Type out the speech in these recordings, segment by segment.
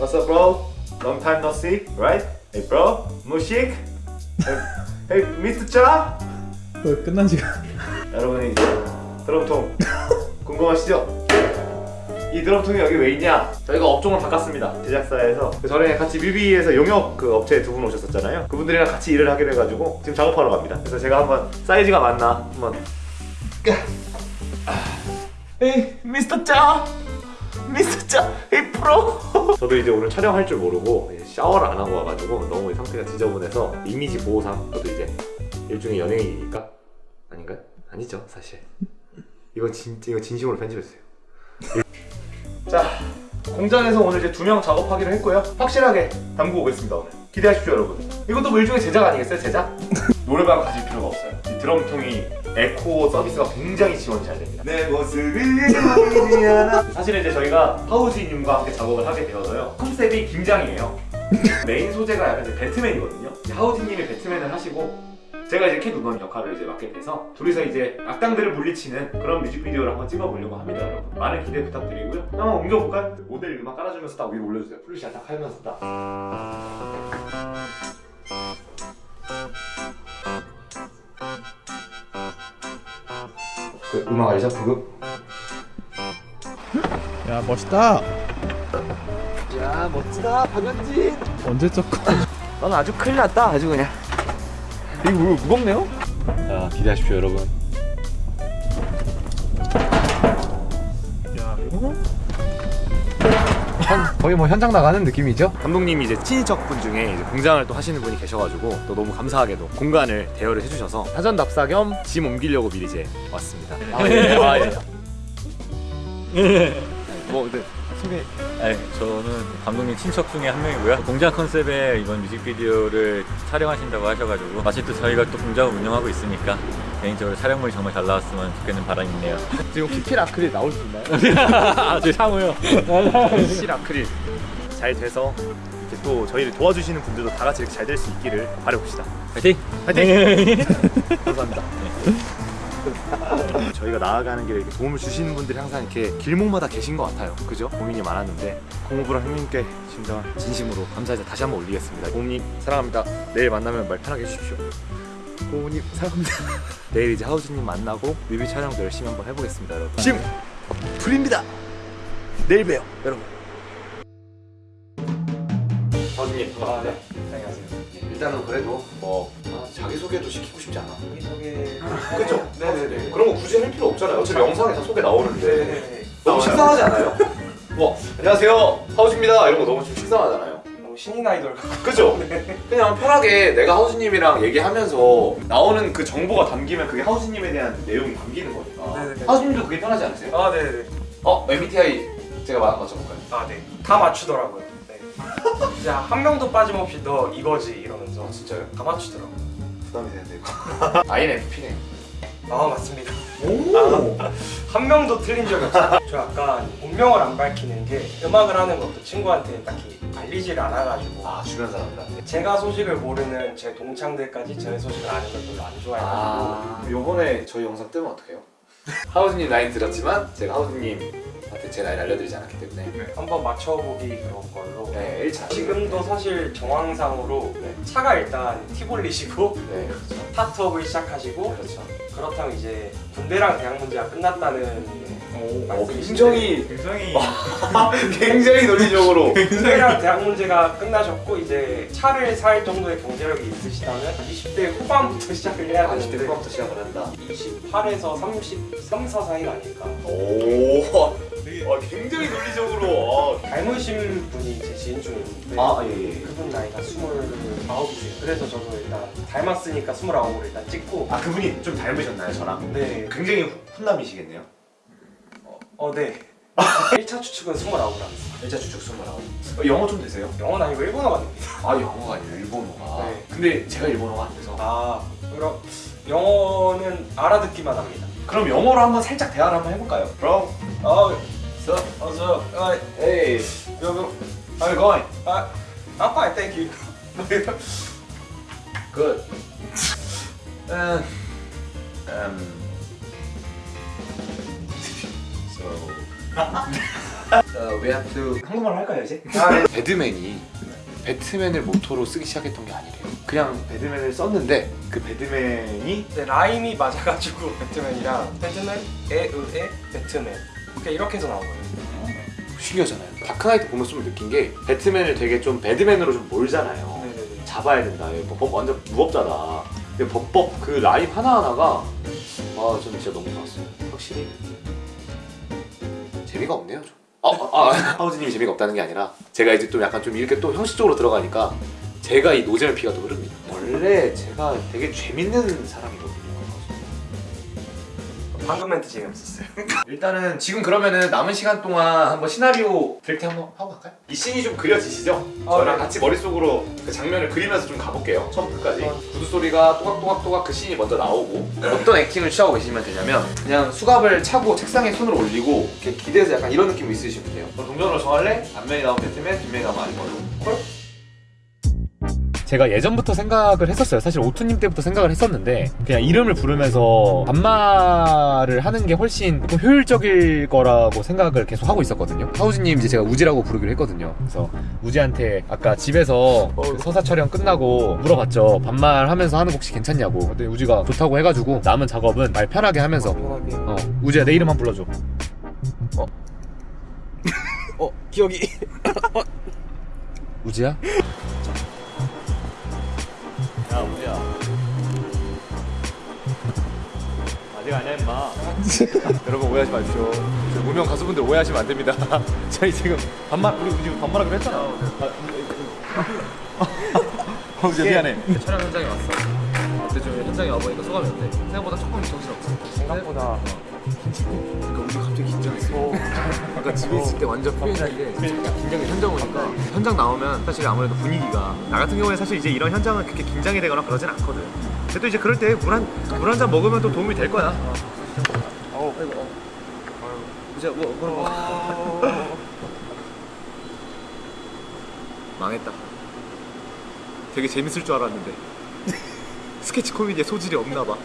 What's up, bro? Long time no see, right? Hey, bro. 무식? Hey, Mr. 짜? 왜 끝난 지가 여러분이 이제 드럼통 궁금하시죠? 이 드럼통이 여기 왜 있냐? 저희가 업종을 바꿨습니다. 제작사에서 그 전에 같이 뮤비에서 용역 그 업체에 두분 오셨었잖아요. 그분들이랑 같이 일을 하게 돼가지고 지금 작업하러 갑니다. 그래서 제가 한번 사이즈가 맞나 한번 에이 미스터 짜 에이 프로. 저도 이제 오늘 촬영할 줄 모르고 샤워를 안 하고 와가지고 너무 상태가 지저분해서 이미지 보호상 저도 이제 일종의 연예인이니까? 아닌가요? 아니죠 사실. 이건 진짜 이거 진심으로 편집해주세요. 자 공장에서 오늘 이제 두 명 작업하기로 했고요. 확실하게 담고 오겠습니다 오늘. 기대하십시오 여러분. 이것도 뭐 일종의 제작 아니겠어요 제작? 노래방 가실 필요가 없어요. 이 드럼통이 에코 서비스가 굉장히 지원이 잘 됩니다. 내 않아. 사실은 이제 저희가 하우지님과 함께 작업을 하게 되어서요. 컨셉이 김장이에요. 메인 소재가 약간 이제 배트맨이거든요. 하우지님이 배트맨을 하시고 제가 이제 캣우먼 역할을 이제 맡게 돼서 둘이서 이제 악당들을 물리치는 그런 뮤직비디오를 한번 찍어보려고 합니다 여러분. 많은 기대 부탁드리고요. 한번 옮겨볼까요? 모델 음악 깔아주면서 딱 위로 올려주세요. 플루시아 딱 하면서 딱. 그 음악 알죠? 부급? 야 멋있다. 야 멋지다 박연진. 언제 쪘고 넌 아주 큰일 났다 아주 그냥 이거 무, 무겁네요? 자 기대하십시오 여러분 야 이거 현, 거의 뭐 현장 나가는 느낌이죠? 감독님이 이제 친인척분 중에 이제 공장을 또 하시는 분이 계셔가지고 또 너무 감사하게도 공간을 대여를 해주셔서 사전 답사 겸 짐 옮기려고 미리 이제 왔습니다 아, 예. 아, 예. 뭐 근데 소개 네, 저는 감독님 친척 중에 한 명이고요. 공장 컨셉의 이번 뮤직비디오를 촬영하신다고 하셔가지고 마침 또 저희가 또 공장을 운영하고 있으니까 개인적으로 촬영물이 정말 잘 나왔으면 좋겠는 바람이 있네요. 지금 키필 아크릴 나올 수 있나요? 아, 저 상우요. 실 아크릴 잘 돼서 이렇게 또 저희를 도와주시는 분들도 다 같이 이렇게 잘 될 수 있기를 바라봅시다 파이팅! 화이팅! 감사합니다 저희가 나아가는 길에 이렇게 도움을 주시는 분들이 항상 이렇게 길목마다 계신 것 같아요. 그죠? 고민이 많았는데 공무부랑 형님께 진짜 진심으로 감사해서 다시 한번 올리겠습니다. 고모님 사랑합니다. 내일 만나면 말 편하게 해주십시오. 고모님 사랑합니다. 내일 이제 하우즈님 만나고 뮤비 촬영도 열심히 한번 해보겠습니다 여러분. 심! 풀입니다. 내일 봬요 여러분. 하우즈님. 반갑습니다 안녕하세요. 일단은 그래도 뭐 아, 자기소개도 시키고 싶지 않아 소개. 그죠? 네네네. 그런 거 굳이 할 필요 없잖아요 어차피 영상에 다 소개 나오는데 네네네. 너무 식상하지 않아요? 뭐 안녕하세요 하우즈입니다 이런 거 너무 좀 식상하잖아요 너무 신인 아이돌. 그죠? 그냥 편하게 내가 하우즈님이랑 얘기하면서 나오는 그 정보가 담기면 그게 하우즈님에 대한 내용이 담기는 거니까 네네네. 하우즈님도 그게 편하지 않으세요? 아 네네네. 어? MBTI 제가 맞- 맞춰볼까요? 아 네. 다 맞추더라고요. 네. 진짜 한 명도 빠짐없이 너 이거지 이러면서 아 진짜요? 다 맞추더라고요. 부담이 되는데 이거 INFP네 아 맞습니다. 오! 한 명도 틀린 적이 없어요. 저 약간 본명을 안 밝히는 게 음악을 하는 것도 친구한테 딱히 알리지를 않아가지고 아 주변 사람들한테 제가 소식을 모르는 제 동창들까지 제 소식을 아는 걸 별로 안 좋아해가지고 아 요번에 저희 영상 뜨면 어떡해요? 하우즈님 나이 들었지만 제가 하우즈님한테 제 나이를 알려드리지 않았기 때문에. 한번 맞춰보기 그런 걸로. 네 1차. 지금도 사실 정황상으로 네. 차가 일단 티볼리시고 네 그렇죠. 스타트업을 시작하시고 그렇죠. 그렇다면 이제 군대랑 대학 문제가 끝났다는 어, 말씀이신데 굉장히 굉장히 굉장히 논리적으로. 군대랑 대학 문제가 끝나셨고 이제 차를 살 정도의 경제력이 있으시다면 20대 후반부터 시작을 해야 40대 되는데 후반부터 시작을 한다. 28에서 33, 4 사이가 아닐까. 오. 와, 굉장히 논리적으로. 닮으신 분이 제 지인 중에 있는데 아 예 예. 그분 나이가 29이세요 그래서 저도 일단 닮았으니까 29으로 일단 찍고. 아 그분이 좀 닮으셨나요 저랑? 네. 굉장히 후- 훈남이시겠네요 어, 네. 1차 추측은 29라고 합니다. 1차 주축 29 어, 영어 좀 되세요? 영어는 아니고 일본어가 됩니다. 아 영어가 아니라 일본어가 네. 근데 제가 일본어가 안 돼서 아, 그럼 영어는 알아듣기만 합니다. 그럼 영어로 한번 살짝 대화를 한번 해볼까요? Bro, 어, so, 어서, 아, hey, 여보, how you going? 아, I'm fine, thank you. Good. Uh, um, Uh, we have to 한국말 할까요 이제? 아, 네. 배드맨이 배트맨을 모토로 쓰기 시작했던 게 아니래요. 그냥 bad man을 썼는데 그 bad man이 네, 라임이 맞아가지고 배트맨이랑 배트맨, 에의에 배트맨 그러니까 이렇게 해서 나온 거예요. 신기하잖아요. 다크나이트 보면 좀 느낀 게 배트맨을 되게 좀 bad man으로 좀 몰잖아요. 네네네. 잡아야 된다. 이거 법 완전 무법자다. 근데 법법 그 라임 하나하나가 아 저는 진짜 너무 좋았어요. 확실히 재미가 없네요. 좀. 아, 아, 아 하우즈님이 재미가 없다는 게 아니라 제가 이제 좀 약간 좀 이렇게 또 형식적으로 들어가니까 제가 이 노잼의 피가 또 흐릅니다. 원래 제가 되게 재밌는 사람이거든요. 방금 멘트 재미없었어요. 일단은 지금 그러면은 남은 시간 동안 한번 시나리오 브레이크 한번 하고 갈까요? 이 씬이 좀 그려지시죠? 어, 저랑 네. 같이 머릿속으로 그 장면을 그리면서 좀 가볼게요 처음부터 끝까지 구두 소리가 또각또각또각 그 씬이 먼저 나오고 어떤 액팅을 취하고 계시면 되냐면 그냥 수갑을 차고 책상에 손을 올리고 이렇게 기대서 약간 이런 느낌 있으시면 돼요 그럼 동전으로 정할래? 앞면이 나오면 배트맨, 뒷면이 나오면 아니걸로 콜? 제가 예전부터 생각을 했었어요. 사실 오투님 때부터 생각을 했었는데 그냥 이름을 부르면서 반말을 하는 게 훨씬 좀 효율적일 거라고 생각을 계속 하고 있었거든요. 하우즈님 이제 제가 우지라고 부르기로 했거든요. 그래서 우지한테 아까 집에서 그 서사 촬영 끝나고 물어봤죠. 반말하면서 하는 거 혹시 괜찮냐고. 근데 우지가 좋다고 해가지고 남은 작업은 말 편하게 하면서. 어 우지야 내 이름 한번 불러줘. 어 기억이. 우지야? 야 우지야 아직 아니야 임마 여러분 오해하지 마십시오. 저 무명 가수분들 오해하시면 안 됩니다. 저희 지금 반말 우리 지금 반말하기로 했잖아. 어, 이제 미안해. 촬영 현장에 왔어. 근데 좀 현장에 와보니까 소감이 어때? 생각보다 조금 정신없어. 생각보다 그러니까 우리 갑자기 긴장했어. 그러니까 집에 있을 때 완전 표현인데 긴장이 현장 오니까 현장 나오면 사실 아무래도 분위기가 나 같은 경우에 사실 이제 이런 현장은 그렇게 긴장이 되거나 그러진 않거든. 근데 또 이제 그럴 때 물 한 물 한 잔 먹으면 또 도움이 될 거야. 이제 뭐 그런 거 망했다. 되게 재밌을 줄 알았는데 스케치 코미디에 소질이 없나 봐.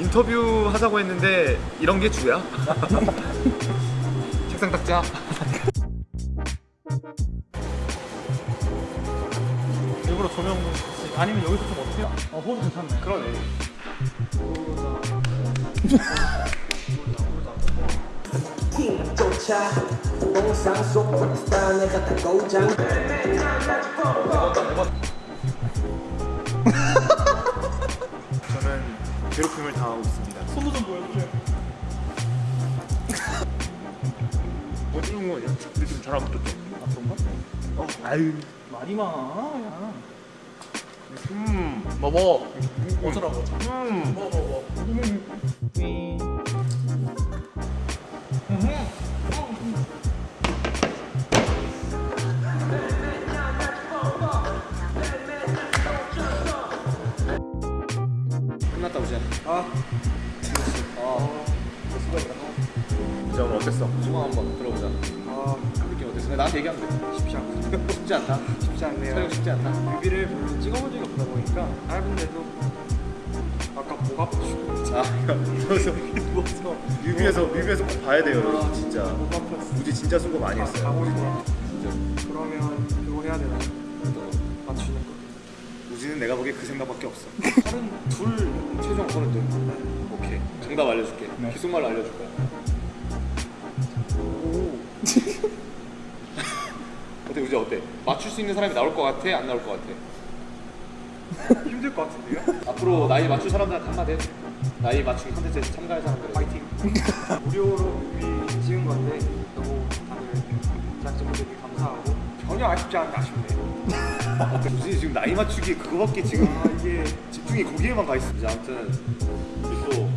인터뷰 하자고 했는데 이런 게 주야? 책상 닦자. 일부러 조명 아니면 여기서 좀 어떻게? 어 호흡 괜찮네. 그러네. 쫓아 동상 속 몬스타 내가 다 고장 괴롭힘을 당하고 있습니다. 손도 좀 보여주세요. 뭐 이런 거냐? 근데 좀 잘안 붙었죠. 아 그런가? 어 아유 말이 많아. 음, 뭐 뭐. 어쩌라고? 음. 뭐뭐 뭐. 끝났다 한번 들어보자. 아, 느낌 어땠어? 나한테 얘기하면 돼. 쉽지 않고 쉽지 않다. 쉽지 않네요. 촬영 쉽지 않다. 뮤비를 별로 찍어본 적이 없다 보니까 짧은데도 아까 목 아프시고 아 누워서 뮤비에서 뮤비에서 꼭 봐야 돼요 여러분 진짜 목 아팠어. 우지 진짜 수고 많이 아, 했어요 싶어. 진짜 그러면 그거 해야 되나? 맞추는 거. 우지는 내가 보기에 그 생각밖에 없어 서른 둘 최종 서른 둘 오케이 정답 알려줄게 기속말로 알려줄 거야 오 어때 우지 어때? 맞출 수 있는 사람이 나올 것 같아? 안 나올 것 같아? 힘들 것 같은데요? 앞으로 나이 맞출 사람들한테 한마디 해줘 나이 맞추기 컨텐츠에 참가할 사람들 파이팅 무료로 찍은 건데 너무 다들 제작진분들께 감사하고 전혀 아쉽지 않은데 아쉽네요. 우지 지금 나이 맞추기 그거밖에 지금 아 이게 집중이 거기에만 가 이제 아무튼 또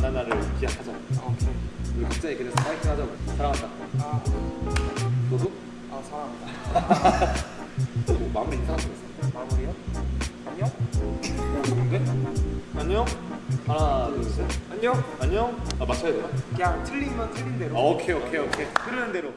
날을 기약하자 아, 오케이. 우리 각자의 길에서 파이팅 하자고 사랑한다 아, 너도? 아 사랑합니다. 뭐 마무리 인사 한번 했어 마무리요? 안녕? 오 좋은데? 안녕 하나 둘셋 안녕. 안녕 아 맞춰야 되나? 그냥 틀리면 틀린 대로. 아 오케이 오케이 오케이 흐르는 대로